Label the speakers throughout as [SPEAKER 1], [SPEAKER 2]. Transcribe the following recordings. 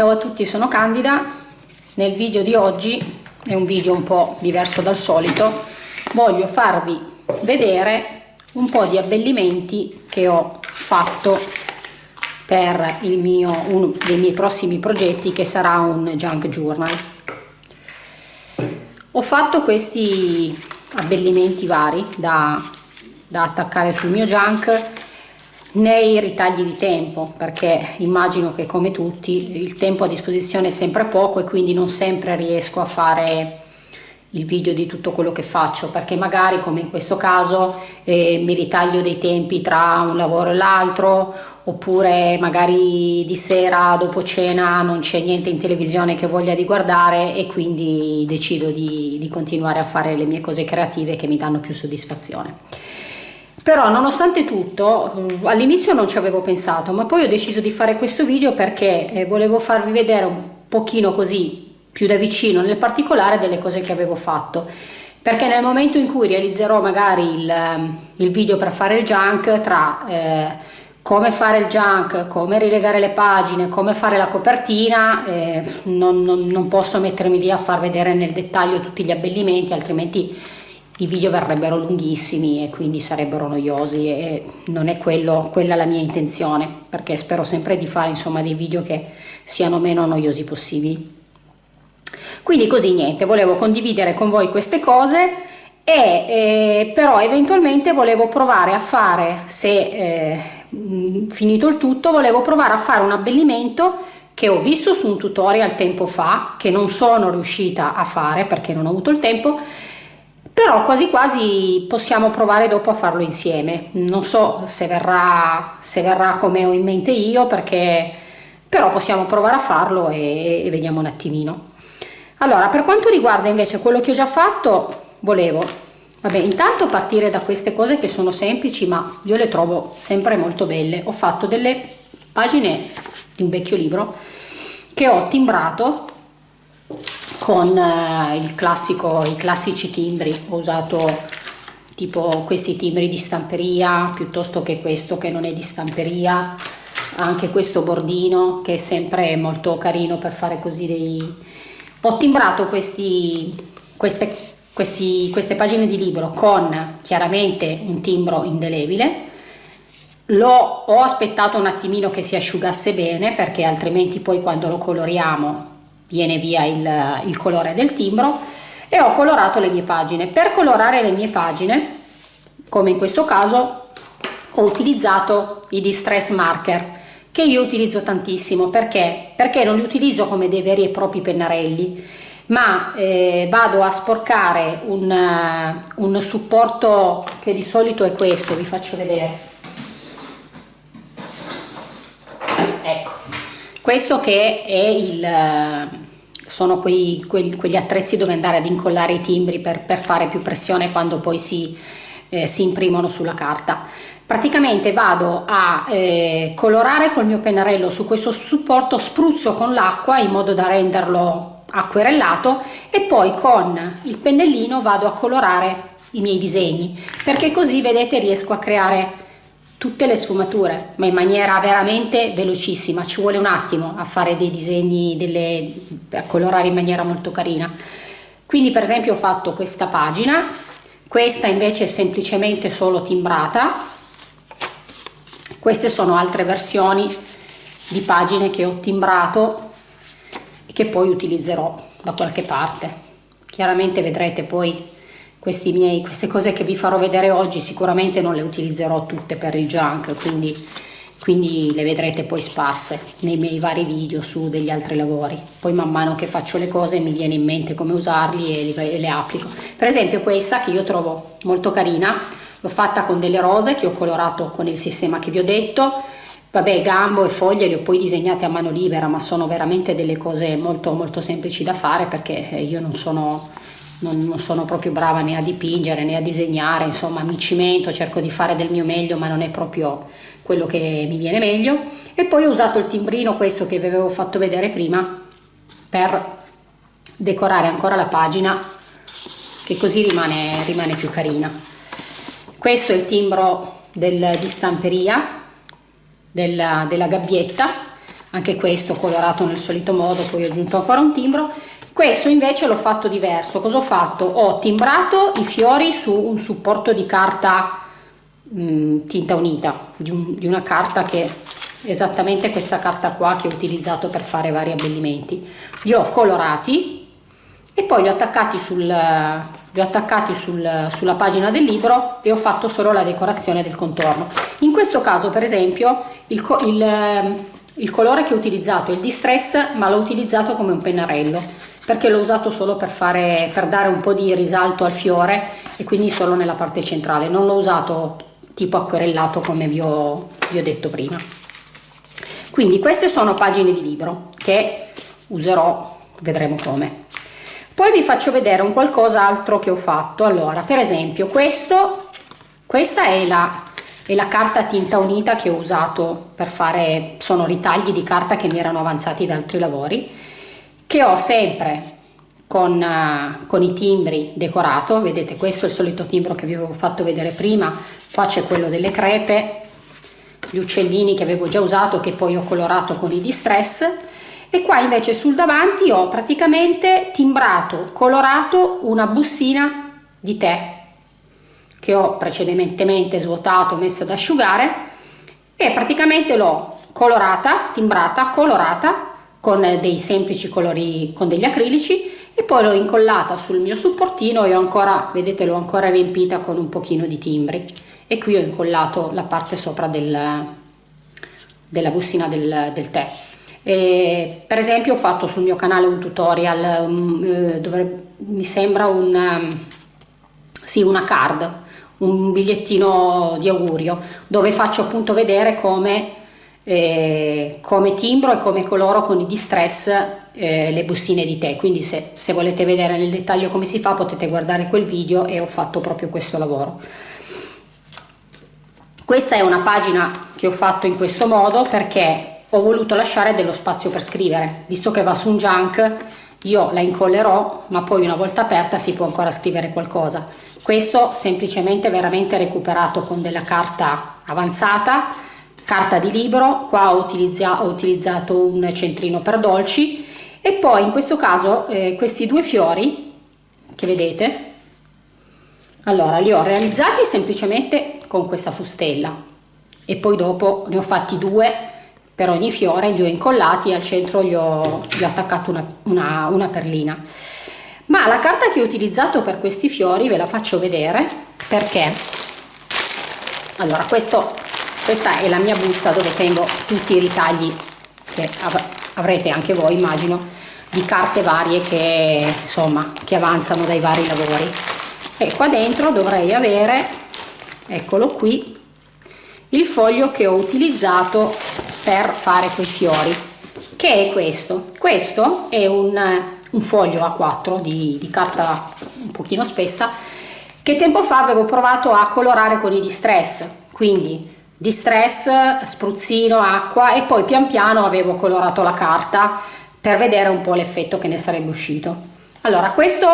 [SPEAKER 1] Ciao a tutti, sono Candida. Nel video di oggi, è un video un po' diverso dal solito, voglio farvi vedere un po' di abbellimenti che ho fatto per mio, uno dei miei prossimi progetti che sarà un junk journal. Ho fatto questi abbellimenti vari da, da attaccare sul mio junk nei ritagli di tempo perché immagino che come tutti il tempo a disposizione è sempre poco e quindi non sempre riesco a fare il video di tutto quello che faccio perché magari come in questo caso eh, mi ritaglio dei tempi tra un lavoro e l'altro oppure magari di sera dopo cena non c'è niente in televisione che voglia di guardare e quindi decido di, di continuare a fare le mie cose creative che mi danno più soddisfazione però nonostante tutto mm, all'inizio non ci avevo pensato ma poi ho deciso di fare questo video perché eh, volevo farvi vedere un pochino così più da vicino nel particolare delle cose che avevo fatto. Perché nel momento in cui realizzerò magari il, ehm, il video per fare il junk tra eh, come fare il junk, come rilegare le pagine, come fare la copertina, eh, non, non, non posso mettermi lì a far vedere nel dettaglio tutti gli abbellimenti altrimenti i video verrebbero lunghissimi e quindi sarebbero noiosi e non è quello, quella la mia intenzione perché spero sempre di fare insomma dei video che siano meno noiosi possibili. Quindi così niente volevo condividere con voi queste cose e eh, però eventualmente volevo provare a fare se eh, finito il tutto volevo provare a fare un abbellimento che ho visto su un tutorial tempo fa che non sono riuscita a fare perché non ho avuto il tempo però quasi quasi possiamo provare dopo a farlo insieme. Non so se verrà se verrà come ho in mente io perché però possiamo provare a farlo e, e vediamo un attimino. Allora per quanto riguarda invece quello che ho già fatto volevo vabbè intanto partire da queste cose che sono semplici ma io le trovo sempre molto belle. Ho fatto delle pagine di un vecchio libro che ho timbrato con eh, classico, i classici timbri, ho usato tipo questi timbri di stamperia piuttosto che questo che non è di stamperia, anche questo bordino che è sempre molto carino per fare così dei... Ho timbrato questi, queste, questi, queste pagine di libro con chiaramente un timbro indelebile, L'ho, ho aspettato un attimino che si asciugasse bene perché altrimenti poi quando lo coloriamo viene via il, il colore del timbro e ho colorato le mie pagine. Per colorare le mie pagine, come in questo caso, ho utilizzato i distress marker che io utilizzo tantissimo. Perché? Perché non li utilizzo come dei veri e propri pennarelli ma eh, vado a sporcare un, uh, un supporto che di solito è questo. Vi faccio vedere. Ecco. Questo che è il sono quei, quegli, quegli attrezzi dove andare ad incollare i timbri per, per fare più pressione quando poi si, eh, si imprimono sulla carta. Praticamente vado a eh, colorare col mio pennarello su questo supporto spruzzo con l'acqua in modo da renderlo acquerellato e poi con il pennellino vado a colorare i miei disegni perché così vedete riesco a creare tutte le sfumature ma in maniera veramente velocissima. Ci vuole un attimo a fare dei disegni delle, a colorare in maniera molto carina. Quindi per esempio ho fatto questa pagina. Questa invece è semplicemente solo timbrata. Queste sono altre versioni di pagine che ho timbrato e che poi utilizzerò da qualche parte. Chiaramente vedrete poi miei, queste cose che vi farò vedere oggi sicuramente non le utilizzerò tutte per il junk quindi, quindi le vedrete poi sparse nei miei vari video su degli altri lavori. Poi man mano che faccio le cose mi viene in mente come usarli e, e le applico. Per esempio questa che io trovo molto carina l'ho fatta con delle rose che ho colorato con il sistema che vi ho detto. Vabbè gambo e foglie le ho poi disegnate a mano libera ma sono veramente delle cose molto molto semplici da fare perché io non sono non, non, sono proprio brava né a dipingere né a disegnare, insomma mi cimento, cerco di fare del mio meglio ma non è proprio quello che mi viene meglio. E poi ho usato il timbrino questo che vi avevo fatto vedere prima per decorare ancora la pagina che così rimane, rimane più carina. Questo è il timbro del, di stamperia della, della gabbietta anche questo colorato nel solito modo poi ho aggiunto ancora un timbro questo invece l'ho fatto diverso. Cosa ho fatto? Ho timbrato i fiori su un supporto di carta mh, mm, tinta unita di, un, di una carta che esattamente questa carta qua che ho utilizzato per fare vari abbellimenti. Li ho colorati e poi li ho attaccati, sul, li ho attaccati sul, sulla pagina del libro e ho fatto solo la decorazione del contorno. In questo caso per esempio il, il, il colore che ho utilizzato è il distress ma l'ho utilizzato come un pennarello perché l'ho usato solo per, fare, per dare un po' di risalto al fiore e quindi solo nella parte centrale. Non l'ho usato tipo acquerellato come vi ho, vi ho detto prima. Quindi queste sono pagine di libro che userò vedremo come. Poi vi faccio vedere un qualcosa altro che ho fatto. Allora per esempio questo questa è la, è la carta tinta unita che ho usato per fare sono ritagli di carta che mi erano avanzati da altri lavori che ho sempre con, uh, con, i timbri decorato. Vedete questo è il solito timbro che vi avevo fatto vedere prima. Qua c'è quello delle crepe gli uccellini che avevo già usato che poi ho colorato con i distress. E qua invece sul davanti ho praticamente timbrato colorato una bustina di tè che ho precedentemente svuotato messa ad asciugare e praticamente l'ho colorata timbrata colorata con dei semplici colori con degli acrilici e poi l'ho incollata sul mio supportino e ho ancora vedete l'ho ancora riempita con un pochino di timbri. E qui ho incollato la parte sopra del, della bustina del, del tè. E per esempio ho fatto sul mio canale un tutorial um, eh, dove mi sembra un, um, sì, una card un bigliettino di augurio dove faccio appunto vedere come, eh, come timbro e come coloro con i distress eh, le bustine di tè. Quindi se, se volete vedere nel dettaglio come si fa potete guardare quel video e ho fatto proprio questo lavoro. Questa è una pagina che ho fatto in questo modo perché ho voluto lasciare dello spazio per scrivere. Visto che va su un junk io la incollerò ma poi una volta aperta si può ancora scrivere qualcosa. Questo semplicemente veramente recuperato con della carta avanzata carta di libro qua ho, utilizza, ho utilizzato un centrino per dolci e poi in questo caso eh, questi due fiori che vedete allora li ho realizzati semplicemente con questa fustella e poi dopo ne ho fatti due per ogni fiore li ho incollati e al centro gli ho, gli ho attaccato una, una, una perlina. Ma la carta che ho utilizzato per questi fiori ve la faccio vedere perché? Allora questo, questa è la mia busta dove tengo tutti i ritagli che av avrete anche voi immagino di carte varie che insomma che avanzano dai vari lavori. E qua dentro dovrei avere eccolo qui il foglio che ho utilizzato per fare quei fiori che è questo. Questo è un, un foglio A4 di, di carta un pochino spessa che tempo fa avevo provato a colorare con i distress. Quindi distress, spruzzino, acqua e poi pian piano avevo colorato la carta per vedere un po' l'effetto che ne sarebbe uscito. Allora questo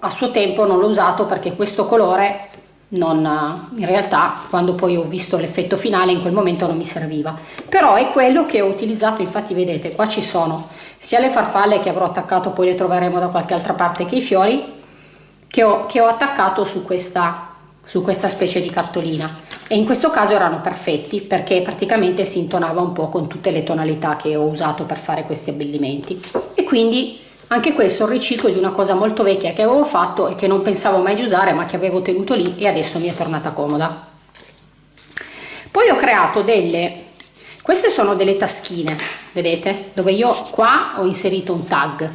[SPEAKER 1] a suo tempo non l'ho usato perché questo colore non, in realtà quando poi ho visto l'effetto finale in quel momento non mi serviva. Però è quello che ho utilizzato infatti vedete qua ci sono sia le farfalle che avrò attaccato poi le troveremo da qualche altra parte che i fiori che ho, che ho attaccato su questa su questa specie di cartolina. E in questo caso erano perfetti perché praticamente si intonava un po' con tutte le tonalità che ho usato per fare questi abbellimenti. E quindi anche questo è un riciclo di una cosa molto vecchia che avevo fatto e che non pensavo mai di usare ma che avevo tenuto lì e adesso mi è tornata comoda. Poi ho creato delle queste sono delle taschine vedete? Dove io qua ho inserito un tag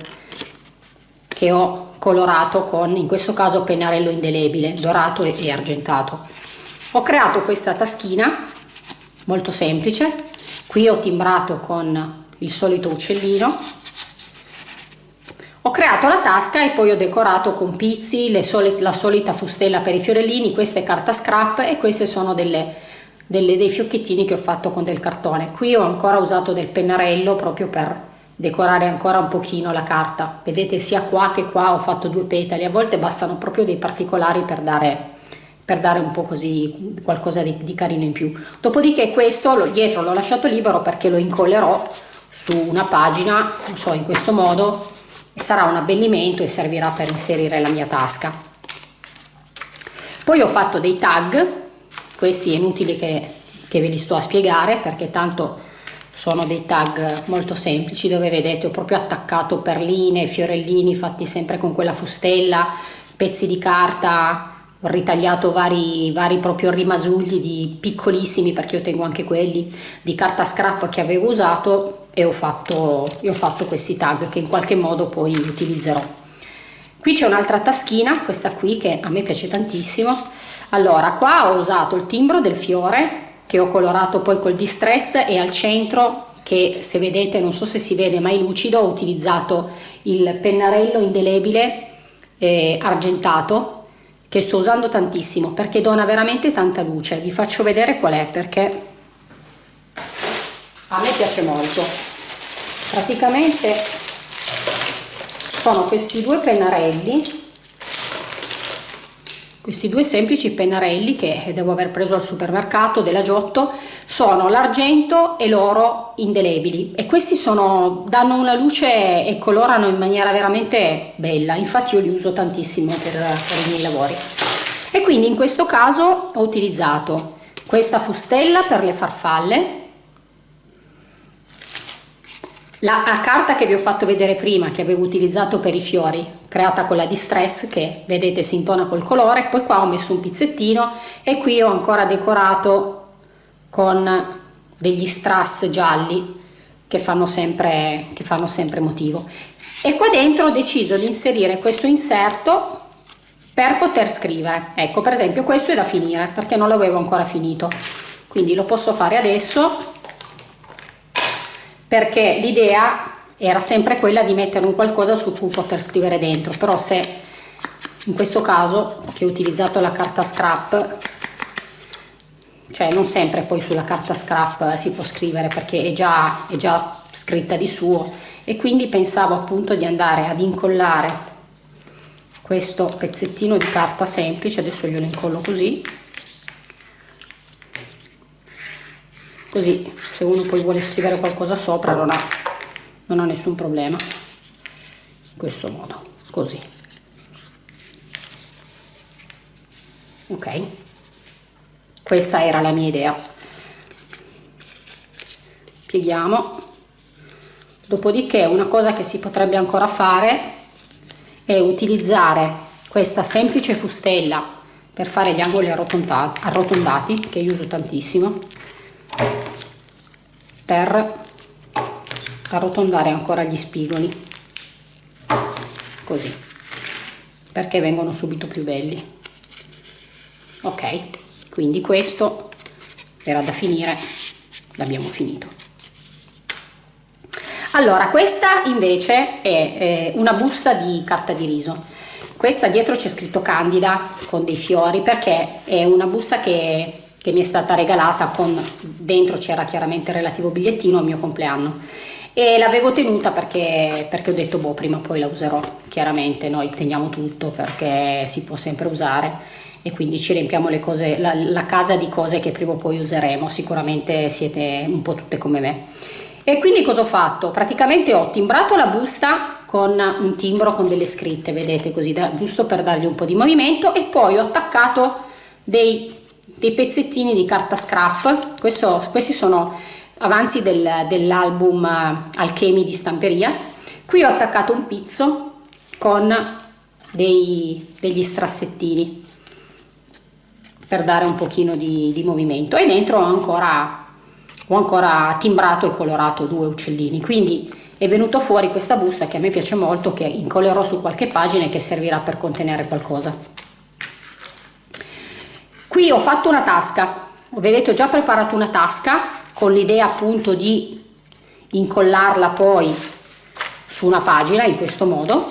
[SPEAKER 1] che ho colorato con in questo caso pennarello indelebile dorato e argentato. Ho creato questa taschina molto semplice. Qui ho timbrato con il solito uccellino. Ho creato la tasca e poi ho decorato con pizzi, solite, la solita fustella per i fiorellini, questa è carta scrap e queste sono delle, delle, dei fiocchettini che ho fatto con del cartone. Qui ho ancora usato del pennarello proprio per decorare ancora un pochino la carta. Vedete sia qua che qua ho fatto due petali, a volte bastano proprio dei particolari per dare, per dare un po' così qualcosa di, di carino in più dopodiché questo lo, dietro l'ho lasciato libero perché lo incollerò su una pagina non so in questo modo sarà un abbellimento e servirà per inserire la mia tasca poi ho fatto dei tag questi è inutile che, che ve li sto a spiegare perché tanto sono dei tag molto semplici dove vedete ho proprio attaccato perline, fiorellini fatti sempre con quella fustella, pezzi di carta, ho ritagliato vari, vari proprio rimasugli di piccolissimi perché io tengo anche quelli di carta scrap che avevo usato e ho fatto, e ho fatto questi tag che in qualche modo poi utilizzerò. Qui c'è un'altra taschina, questa qui che a me piace tantissimo. Allora, qua ho usato il timbro del fiore che ho colorato poi col distress e al centro che se vedete non so se si vede ma è lucido ho utilizzato il pennarello indelebile eh, argentato che sto usando tantissimo perché dona veramente tanta luce. Vi faccio vedere qual è perché a me piace molto. Praticamente sono questi due pennarelli questi due semplici pennarelli che devo aver preso al supermercato della Giotto sono l'argento e l'oro indelebili. E questi sono, danno una luce e colorano in maniera veramente bella. Infatti io li uso tantissimo per, per i miei lavori. E quindi in questo caso ho utilizzato questa fustella per le farfalle la, la, carta che vi ho fatto vedere prima che avevo utilizzato per i fiori creata con la distress che vedete si intona col colore poi qua ho messo un pizzettino e qui ho ancora decorato con degli strass gialli che fanno sempre che fanno sempre motivo. E qua dentro ho deciso di inserire questo inserto per poter scrivere. Ecco per esempio questo è da finire perché non l'avevo ancora finito. Quindi lo posso fare adesso perché l'idea era sempre quella di mettere un qualcosa su cui poter scrivere dentro. Però se in questo caso che ho utilizzato la carta scrap cioè non sempre poi sulla carta scrap si può scrivere perché è già, è già scritta di suo. E quindi pensavo appunto di andare ad incollare questo pezzettino di carta semplice adesso glielo incollo così così se uno poi vuole scrivere qualcosa sopra non ha, non ha nessun problema. In questo modo così. Ok? Questa era la mia idea. Pieghiamo. Dopodiché una cosa che si potrebbe ancora fare è utilizzare questa semplice fustella per fare gli angoli arrotondati che io uso tantissimo per arrotondare ancora gli spigoli. Così. Perché vengono subito più belli. Ok. Quindi questo era da finire l'abbiamo finito. Allora questa invece è una busta di carta di riso. Questa dietro c'è scritto candida con dei fiori perché è una busta che che mi è stata regalata con dentro c'era chiaramente il relativo bigliettino al mio compleanno. E l'avevo tenuta perché, perché ho detto boh prima o poi la userò. Chiaramente noi teniamo tutto perché si può sempre usare e quindi ci riempiamo le cose, la, la casa di cose che prima o poi useremo. Sicuramente siete un po' tutte come me. E quindi cosa ho fatto? praticamente ho timbrato la busta con un timbro con delle scritte vedete così da, giusto per dargli un po' di movimento e poi ho attaccato dei dei pezzettini di carta scrap. Questo, questi sono avanzi del, dell'album eh, Alchemi di stamperia. Qui ho attaccato un pizzo con dei, degli strassettini per dare un pochino di, di movimento. E dentro ho ancora, ho ancora timbrato e colorato due uccellini. Quindi è venuto fuori questa busta che a me piace molto che incollerò su qualche pagina e che servirà per contenere qualcosa qui ho fatto una tasca. Vedete ho già preparato una tasca con l'idea appunto di incollarla poi su una pagina in questo modo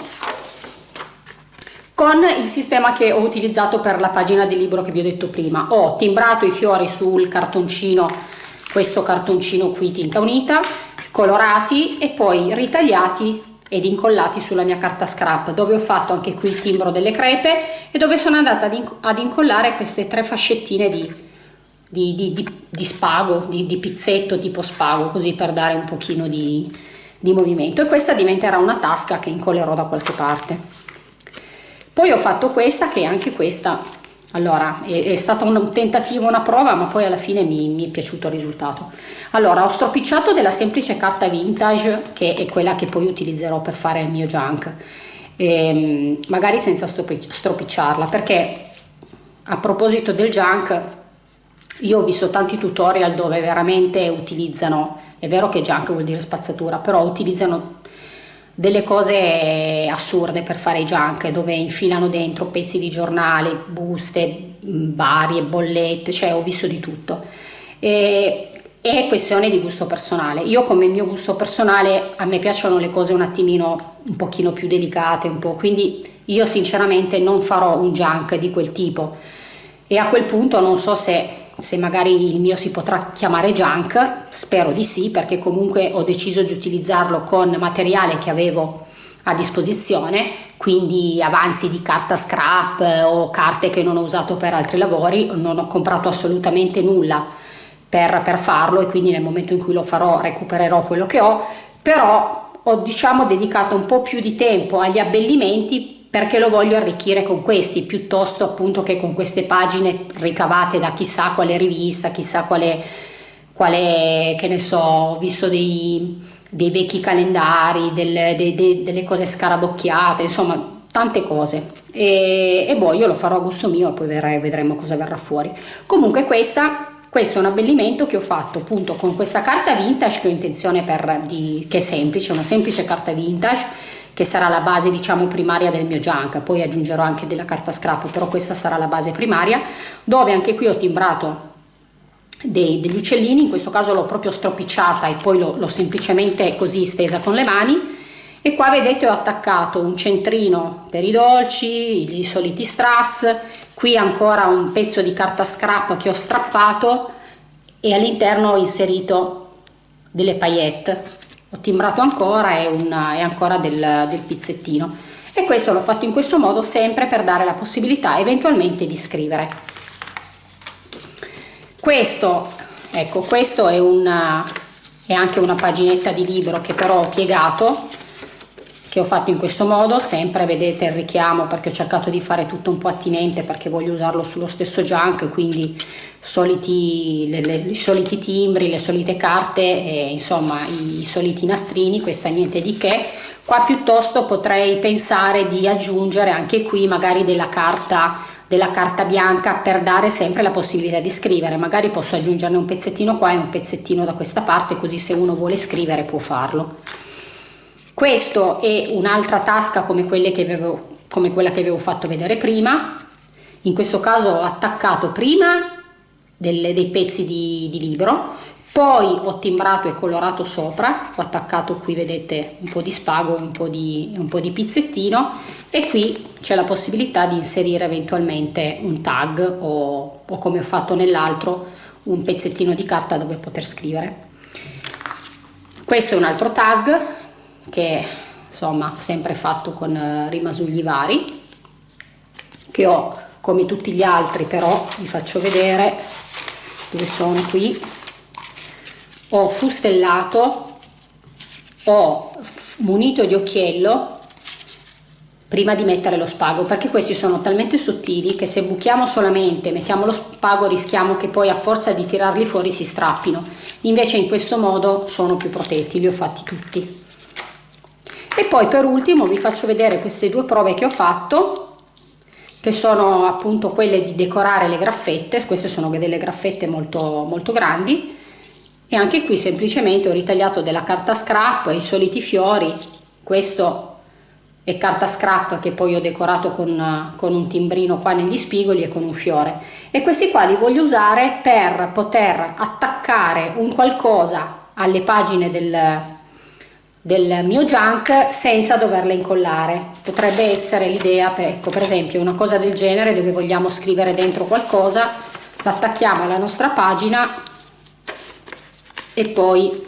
[SPEAKER 1] con il sistema che ho utilizzato per la pagina del libro che vi ho detto prima. Ho timbrato i fiori sul cartoncino questo cartoncino qui tinta unita colorati e poi ritagliati ed incollati sulla mia carta scrap dove ho fatto anche qui il timbro delle crepe e dove sono andata ad, incollare queste tre fascettine di, di, di, di, spago, di, pizzetto tipo spago così per dare un pochino di, movimento. E questa diventerà una tasca che incollerò da qualche parte. Poi ho fatto questa che anche questa allora è, è stato un tentativo una prova ma poi alla fine mi, mi, è piaciuto il risultato. Allora ho stropicciato della semplice carta vintage che è quella che poi utilizzerò per fare il mio junk. E, ehm, magari senza stropicciarla perché a proposito del junk io ho visto tanti tutorial dove veramente utilizzano è vero che junk vuol dire spazzatura però utilizzano delle cose assurde per fare i junk dove infilano dentro pezzi di giornale, buste varie, bollette, cioè ho visto di tutto. E, è questione di gusto personale. Io come mio gusto personale a me piacciono le cose un attimino un pochino più delicate, un po', quindi io sinceramente non farò un junk di quel tipo e a quel punto non so se se magari il mio si potrà chiamare junk, spero di sì perché comunque ho deciso di utilizzarlo con materiale che avevo a disposizione, quindi avanzi di carta scrap o carte che non ho usato per altri lavori, non ho comprato assolutamente nulla per, per farlo e quindi nel momento in cui lo farò recupererò quello che ho, però ho diciamo dedicato un po' più di tempo agli abbellimenti perché lo voglio arricchire con questi piuttosto appunto che con queste pagine ricavate da chissà quale rivista, chissà quale, quale che ne so, ho visto dei, dei vecchi calendari, del, de, de, delle cose scarabocchiate, insomma tante cose e, e poi io lo farò a gusto mio e poi vedremo, vedremo cosa verrà fuori. Comunque questa questo è un abbellimento che ho fatto appunto con questa carta vintage che ho intenzione per di, che è semplice, una semplice carta vintage che sarà la base diciamo primaria del mio junk, poi aggiungerò anche della carta scrap, però questa sarà la base primaria, dove anche qui ho timbrato dei, degli uccellini, in questo caso l'ho proprio stropicciata e poi l'ho semplicemente così stesa con le mani. E qua vedete ho attaccato un centrino per i dolci, i soliti strass, qui ancora un pezzo di carta scrap che ho strappato e all'interno ho inserito delle paillette ho timbrato ancora e, una, e ancora del, del pizzettino. E questo l'ho fatto in questo modo sempre per dare la possibilità eventualmente di scrivere. Questo ecco questo è, una, è anche una paginetta di libro che però ho piegato che ho fatto in questo modo sempre vedete il richiamo perché ho cercato di fare tutto un po' attinente perché voglio usarlo sullo stesso junk quindi soliti, le, le, i soliti timbri, le solite carte, e, insomma i, i soliti nastrini, questa niente di che. Qua piuttosto potrei pensare di aggiungere anche qui magari della carta della carta bianca per dare sempre la possibilità di scrivere magari posso aggiungerne un pezzettino qua e un pezzettino da questa parte così se uno vuole scrivere può farlo questo è un'altra tasca come, avevo, come quella che avevo fatto vedere prima in questo caso ho attaccato prima delle, dei pezzi di, di libro poi ho timbrato e colorato sopra ho attaccato qui vedete un po di spago un po di, un po di pizzettino e qui c'è la possibilità di inserire eventualmente un tag o, o come ho fatto nell'altro un pezzettino di carta dove poter scrivere. Questo è un altro tag che insomma sempre fatto con eh, rimasugli vari che ho come tutti gli altri però vi faccio vedere dove sono qui. Ho fustellato ho munito di occhiello prima di mettere lo spago perché questi sono talmente sottili che se buchiamo solamente mettiamo lo spago rischiamo che poi a forza di tirarli fuori si strappino. Invece in questo modo sono più protetti li ho fatti tutti e poi per ultimo vi faccio vedere queste due prove che ho fatto che sono appunto quelle di decorare le graffette, queste sono delle graffette molto, molto grandi. E anche qui semplicemente ho ritagliato della carta scrap, i soliti fiori, questo è carta scrap che poi ho decorato con, con un timbrino qua negli spigoli e con un fiore. E questi qua li voglio usare per poter attaccare un qualcosa alle pagine del, del mio junk senza doverle incollare. Potrebbe essere l'idea per, ecco, per esempio una cosa del genere dove vogliamo scrivere dentro qualcosa l'attacchiamo alla nostra pagina e poi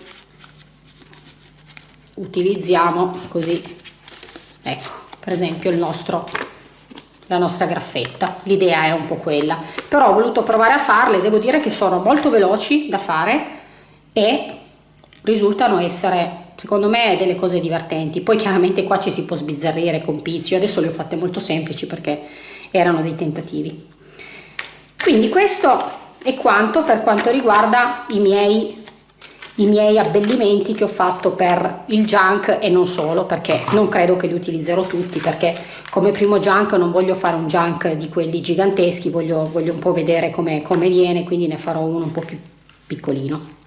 [SPEAKER 1] utilizziamo così ecco per esempio il nostro la nostra graffetta. L'idea è un po' quella. Però ho voluto provare a farle devo dire che sono molto veloci da fare e risultano essere secondo me delle cose divertenti. Poi chiaramente qua ci si può sbizzarrire con pizzi. Adesso le ho fatte molto semplici perché erano dei tentativi. Quindi questo è quanto per quanto riguarda i miei i miei abbellimenti che ho fatto per il junk e non solo perché non credo che li utilizzerò tutti perché come primo junk non voglio fare un junk di quelli giganteschi voglio, voglio un po' vedere come, come viene quindi ne farò uno un po' più piccolino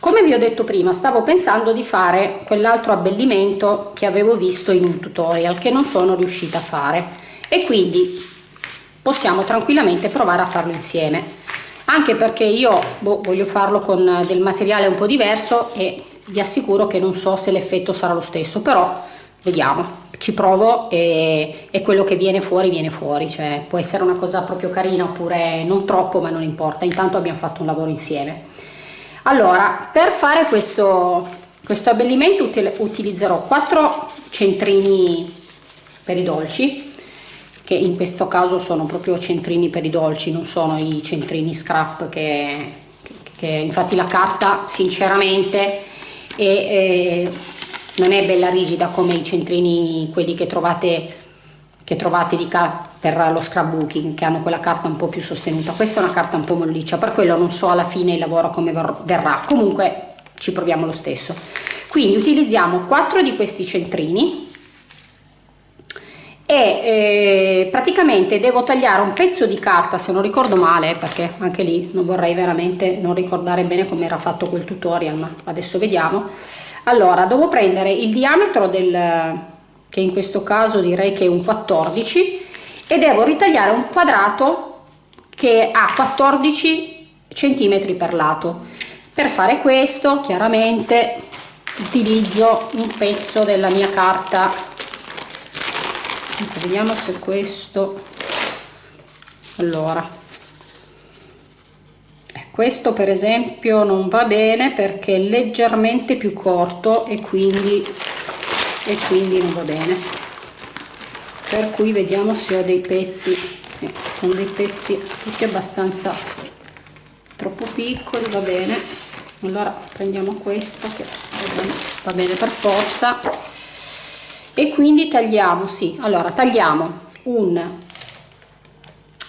[SPEAKER 1] come vi ho detto prima stavo pensando di fare quell'altro abbellimento che avevo visto in un tutorial che non sono riuscita a fare. E quindi possiamo tranquillamente provare a farlo insieme. Anche perché io boh, voglio farlo con del materiale un po' diverso e vi assicuro che non so se l'effetto sarà lo stesso però vediamo. Ci provo e, e, quello che viene fuori viene fuori. Cioè può essere una cosa proprio carina oppure non troppo ma non importa. Intanto abbiamo fatto un lavoro insieme allora per fare questo questo abbellimento utilizzerò quattro centrini per i dolci che in questo caso sono proprio centrini per i dolci, non sono i centrini scrap che, che infatti la carta sinceramente è, è, non è bella rigida come i centrini quelli che trovate che trovate di per lo scrapbooking che hanno quella carta un po' più sostenuta. Questa è una carta un po' molliccia per quello non so alla fine il lavoro come verrà. Comunque ci proviamo lo stesso. Quindi utilizziamo quattro di questi centrini e eh, praticamente devo tagliare un pezzo di carta se non ricordo male perché anche lì non vorrei veramente non ricordare bene come era fatto quel tutorial ma adesso vediamo. Allora devo prendere il diametro del che in questo caso direi che è un 14 e devo ritagliare un quadrato che ha 14 centimetri per lato. Per fare questo chiaramente utilizzo un pezzo della mia carta. Vediamo se questo allora. Eh, questo per esempio non va bene perché è leggermente più corto e quindi e quindi non va bene. Per cui vediamo se ho dei pezzi. Sì, sono dei pezzi tutti abbastanza troppo piccoli va bene. Allora prendiamo questo che va bene per forza. E quindi tagliamo sì. Allora tagliamo un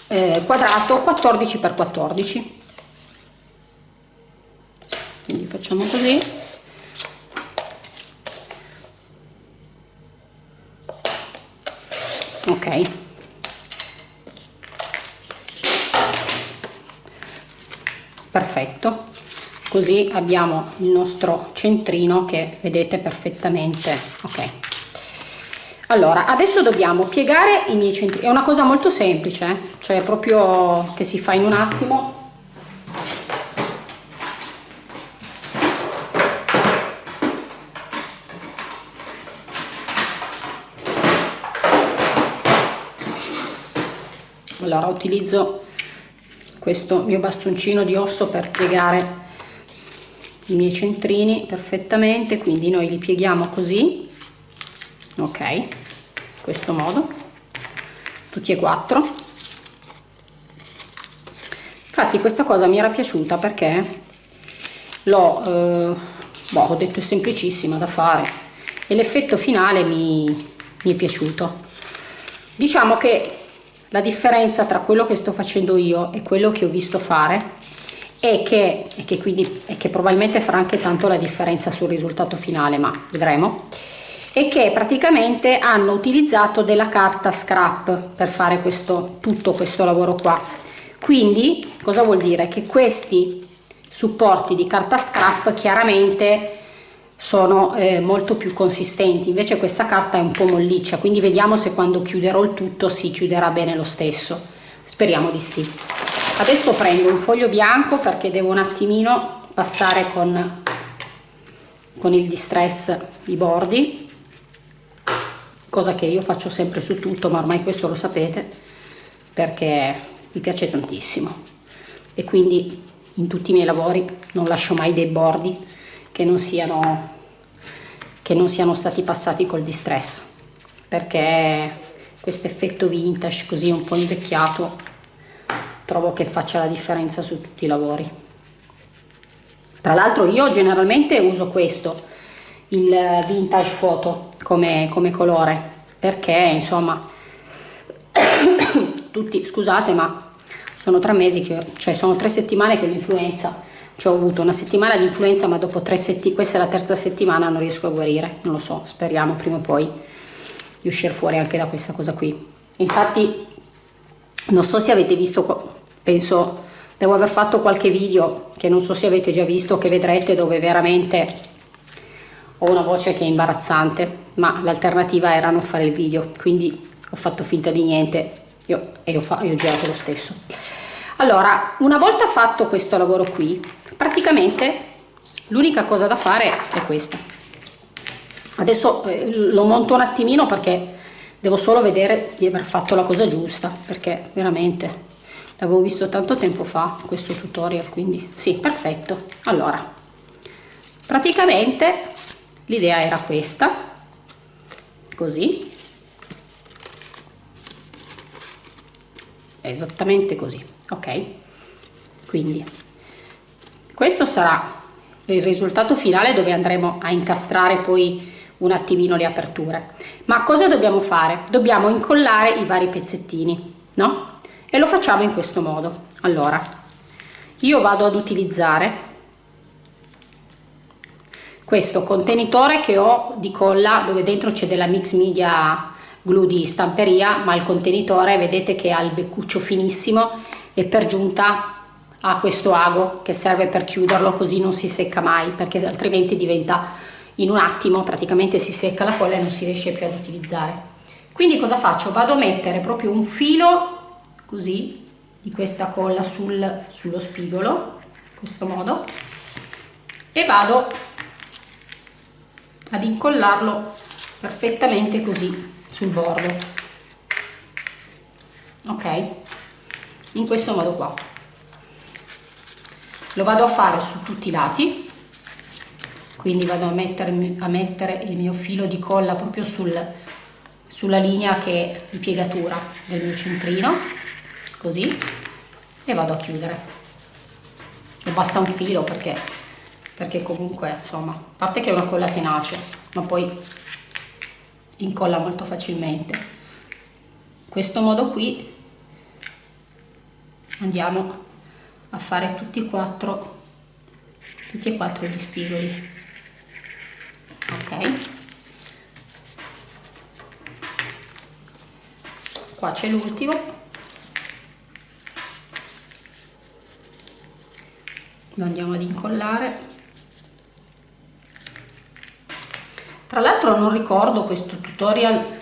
[SPEAKER 1] eh, quadrato 14 x 14 quindi facciamo così ok. Perfetto. Così abbiamo il nostro centrino che vedete perfettamente. Ok. Allora adesso dobbiamo piegare i miei centri è una cosa molto semplice eh? cioè proprio che si fa in un attimo allora utilizzo questo mio bastoncino di osso per piegare i miei centrini perfettamente quindi noi li pieghiamo così ok questo modo tutti e quattro. Infatti questa cosa mi era piaciuta perché l'ho eh, boh, detto è semplicissima da fare e l'effetto finale mi, mi è piaciuto. Diciamo che la differenza tra quello che sto facendo io e quello che ho visto fare è che, e che, quindi, e che probabilmente farà anche tanto la differenza sul risultato finale ma vedremo e che praticamente hanno utilizzato della carta scrap per fare questo, tutto questo lavoro qua. Quindi cosa vuol dire? Che questi supporti di carta scrap chiaramente sono eh, molto più consistenti. Invece questa carta è un po' molliccia quindi vediamo se quando chiuderò il tutto si chiuderà bene lo stesso. Speriamo di sì. Adesso prendo un foglio bianco perché devo un attimino passare con con il distress i bordi cosa che io faccio sempre su tutto ma ormai questo lo sapete perché mi piace tantissimo. E quindi in tutti i miei lavori non lascio mai dei bordi che non siano che non siano stati passati col distress perché questo effetto vintage così un po' invecchiato trovo che faccia la differenza su tutti i lavori. Tra l'altro io generalmente uso questo il vintage photo come, come colore perché insomma tutti scusate ma sono tre mesi che cioè sono tre settimane che l'influenza cioè ho avuto una settimana di influenza ma dopo tre settimane questa è la terza settimana non riesco a guarire non lo so speriamo prima o poi di uscire fuori anche da questa cosa qui. Infatti non so se avete visto penso devo aver fatto qualche video che non so se avete già visto che vedrete dove veramente ho una voce che è imbarazzante ma l'alternativa era non fare il video quindi ho fatto finta di niente. Io, e ho, ho girato lo stesso allora una volta fatto questo lavoro qui praticamente l'unica cosa da fare è questa. Adesso eh, lo monto un attimino perché devo solo vedere di aver fatto la cosa giusta perché veramente l'avevo visto tanto tempo fa questo tutorial quindi sì perfetto. Allora praticamente l'idea era questa così. Esattamente così ok? Quindi questo sarà il risultato finale dove andremo a incastrare poi un attimino le aperture. Ma cosa dobbiamo fare? Dobbiamo incollare i vari pezzettini no? E lo facciamo in questo modo. Allora io vado ad utilizzare questo contenitore che ho di colla dove dentro c'è della mix media glue di stamperia ma il contenitore vedete che ha il beccuccio finissimo e per giunta ha questo ago che serve per chiuderlo così non si secca mai perché altrimenti diventa in un attimo praticamente si secca la colla e non si riesce più ad utilizzare. Quindi cosa faccio? Vado a mettere proprio un filo così di questa colla sul, sullo spigolo in questo modo e vado ad incollarlo perfettamente così sul bordo. Ok in questo modo qua. Lo vado a fare su tutti i lati quindi vado a mettere, a mettere il mio filo di colla proprio sul, sulla linea che è di piegatura del mio centrino così e vado a chiudere. E basta un filo perché, perché comunque insomma a parte che è una colla tenace ma poi incolla molto facilmente. In questo modo qui andiamo a fare tutti e quattro tutti e quattro gli spigoli. Ok. Qua c'è l'ultimo. Lo andiamo ad incollare. Tra l'altro non ricordo questo tutorial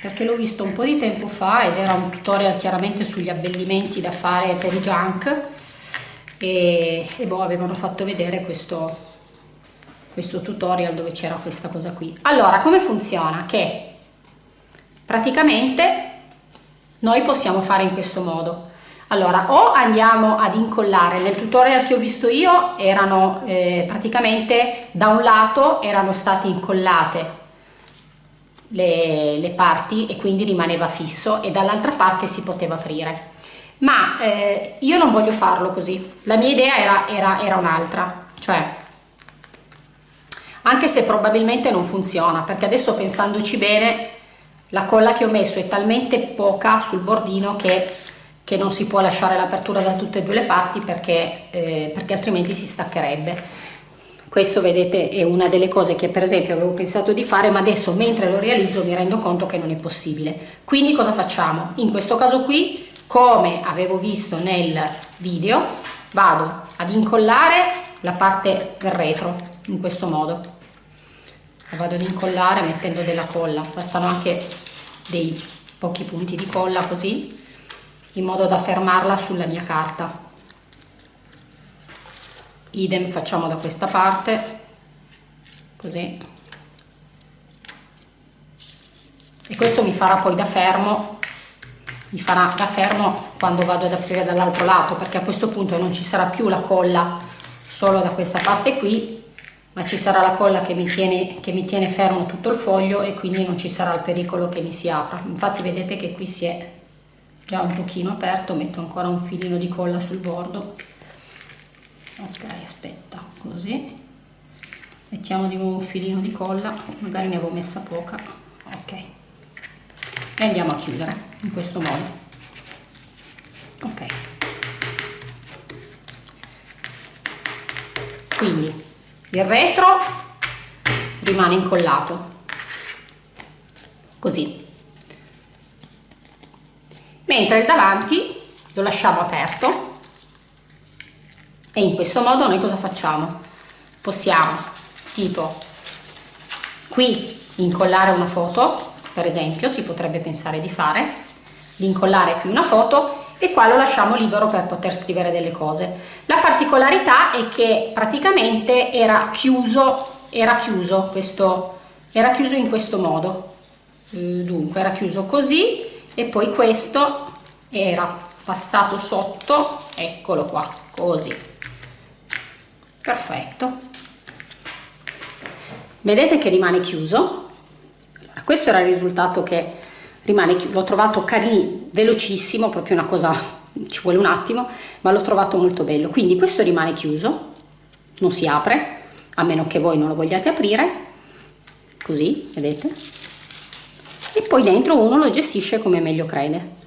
[SPEAKER 1] perché l'ho visto un po' di tempo fa ed era un tutorial chiaramente sugli abbellimenti da fare per i junk e, e boh, avevano fatto vedere questo, questo tutorial dove c'era questa cosa qui. Allora, come funziona? Che praticamente noi possiamo fare in questo modo. Allora, o andiamo ad incollare, nel tutorial che ho visto io erano eh, praticamente da un lato erano state incollate le, le parti e quindi rimaneva fisso e dall'altra parte si poteva aprire. Ma eh, io non voglio farlo così. La mia idea era, era, era un'altra cioè anche se probabilmente non funziona perché adesso pensandoci bene la colla che ho messo è talmente poca sul bordino che, che non si può lasciare l'apertura da tutte e due le parti perché, eh, perché altrimenti si staccherebbe questo vedete è una delle cose che per esempio avevo pensato di fare ma adesso mentre lo realizzo mi rendo conto che non è possibile. Quindi cosa facciamo? In questo caso qui come avevo visto nel video vado ad incollare la parte retro in questo modo. La vado ad incollare mettendo della colla. Bastano anche dei pochi punti di colla così in modo da fermarla sulla mia carta idem facciamo da questa parte così. E questo mi farà poi da fermo mi farà da fermo quando vado ad aprire dall'altro lato perché a questo punto non ci sarà più la colla solo da questa parte qui ma ci sarà la colla che mi, tiene, che mi tiene fermo tutto il foglio e quindi non ci sarà il pericolo che mi si apra. Infatti vedete che qui si è già un pochino aperto metto ancora un filino di colla sul bordo ok aspetta così. Mettiamo di nuovo un filino di colla magari ne avevo messa poca. Ok. E andiamo a chiudere in questo modo. Ok. Quindi il retro rimane incollato. Così. Mentre il davanti lo lasciamo aperto e in questo modo noi cosa facciamo? Possiamo tipo qui incollare una foto per esempio si potrebbe pensare di fare di incollare qui una foto e qua lo lasciamo libero per poter scrivere delle cose. La particolarità è che praticamente era chiuso era chiuso questo era chiuso in questo modo. Eh, dunque era chiuso così e poi questo era passato sotto eccolo qua così perfetto. Vedete che rimane chiuso? Questo era il risultato che rimane l'ho trovato carino velocissimo proprio una cosa ci vuole un attimo ma l'ho trovato molto bello. Quindi questo rimane chiuso non si apre a meno che voi non lo vogliate aprire così vedete? E poi dentro uno lo gestisce come meglio crede.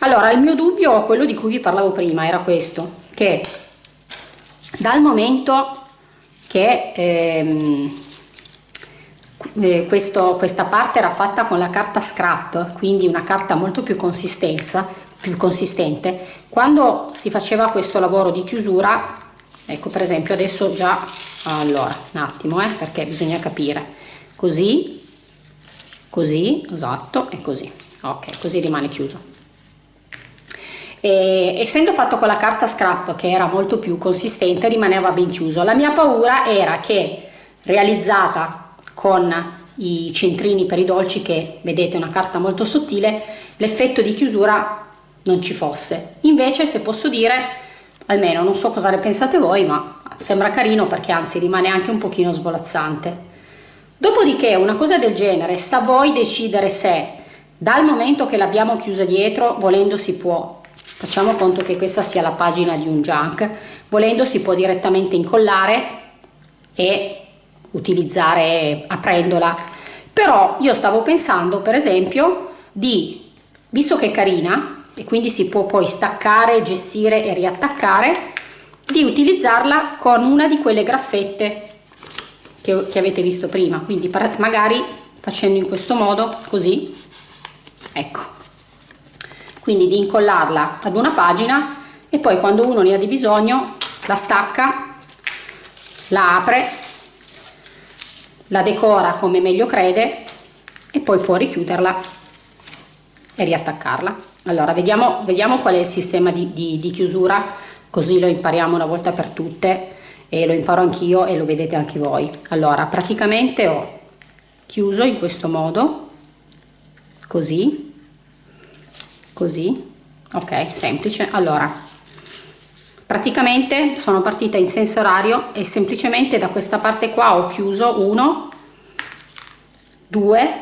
[SPEAKER 1] Allora il mio dubbio quello di cui vi parlavo prima era questo che dal momento che ehm, eh, questo, questa parte era fatta con la carta scrap, quindi una carta molto più, più consistente. Quando si faceva questo lavoro di chiusura, ecco per esempio adesso già, allora un attimo eh, perché bisogna capire, così, così, esatto, e così, ok, così rimane chiuso. E, essendo fatto con la carta scrap che era molto più consistente rimaneva ben chiuso. La mia paura era che realizzata con i centrini per i dolci che vedete una carta molto sottile l'effetto di chiusura non ci fosse. Invece se posso dire almeno non so cosa ne pensate voi ma sembra carino perché anzi rimane anche un pochino svolazzante. Dopodiché una cosa del genere sta a voi decidere se dal momento che l'abbiamo chiusa dietro volendo si può facciamo conto che questa sia la pagina di un junk. Volendo si può direttamente incollare e utilizzare aprendola. Però io stavo pensando per esempio di visto che è carina e quindi si può poi staccare gestire e riattaccare di utilizzarla con una di quelle graffette che, che avete visto prima. Quindi magari facendo in questo modo così ecco quindi di incollarla ad una pagina e poi quando uno ne ha di bisogno la stacca la apre la decora come meglio crede e poi può richiuderla e riattaccarla. Allora vediamo, vediamo qual è il sistema di, di, di chiusura così lo impariamo una volta per tutte e lo imparo anch'io e lo vedete anche voi. Allora praticamente ho chiuso in questo modo così così? Ok semplice. Allora praticamente sono partita in senso orario e semplicemente da questa parte qua ho chiuso 1 2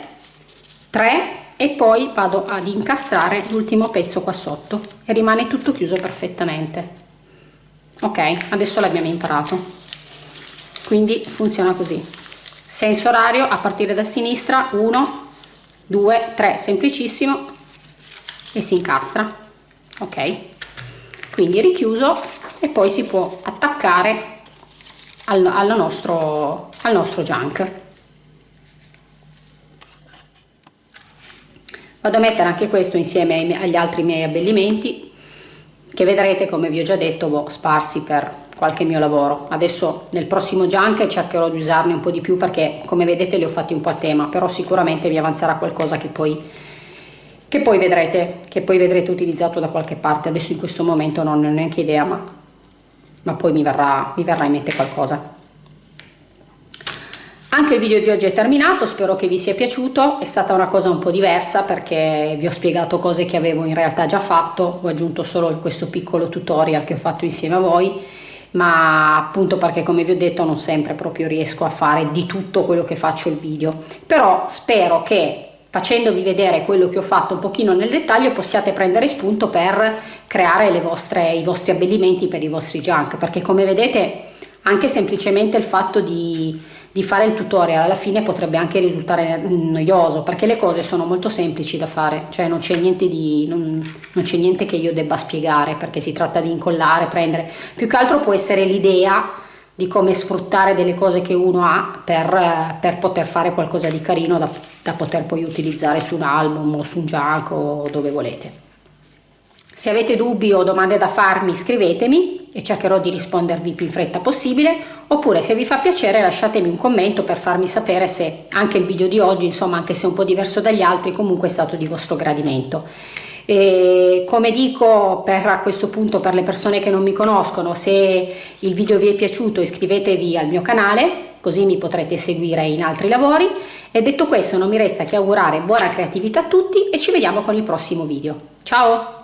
[SPEAKER 1] 3 e poi vado ad incastrare l'ultimo pezzo qua sotto e rimane tutto chiuso perfettamente. Ok adesso l'abbiamo imparato. Quindi funziona così. Senso orario a partire da sinistra 1 2 3 semplicissimo e si incastra. Ok? Quindi richiuso e poi si può attaccare al, al, nostro, al nostro junk. Vado a mettere anche questo insieme agli altri miei abbellimenti che vedrete come vi ho già detto boh, sparsi per qualche mio lavoro. Adesso nel prossimo junk cercherò di usarne un po' di più perché come vedete li ho fatti un po' a tema però sicuramente mi avanzerà qualcosa che poi che poi vedrete, che poi vedrete utilizzato da qualche parte, adesso in questo momento non ho neanche idea, ma, ma poi mi verrà, mi verrà in mente qualcosa. Anche il video di oggi è terminato, spero che vi sia piaciuto, è stata una cosa un po' diversa perché vi ho spiegato cose che avevo in realtà già fatto, ho aggiunto solo questo piccolo tutorial che ho fatto insieme a voi ma appunto perché come vi ho detto non sempre proprio riesco a fare di tutto quello che faccio il video. Però spero che facendovi vedere quello che ho fatto un pochino nel dettaglio possiate prendere spunto per creare vostre, i vostri abbellimenti per i vostri junk perché come vedete anche semplicemente il fatto di, di fare il tutorial alla fine potrebbe anche risultare noioso perché le cose sono molto semplici da fare cioè non c'è niente niente che io debba spiegare perché si tratta di incollare prendere. Più che altro può essere l'idea di come sfruttare delle cose che uno ha per, per poter fare qualcosa di carino da, da poter poi utilizzare su un album o su un junk o dove volete. Se avete dubbi o domande da farmi scrivetemi e cercherò di rispondervi più in fretta possibile oppure se vi fa piacere lasciatemi un commento per farmi sapere se anche il video di oggi insomma anche se un po' diverso dagli altri comunque è stato di vostro gradimento e come dico per a questo punto per le persone che non mi conoscono se il video vi è piaciuto iscrivetevi al mio canale così mi potrete seguire in altri lavori. E detto questo non mi resta che augurare buona creatività a tutti e ci vediamo con il prossimo video. Ciao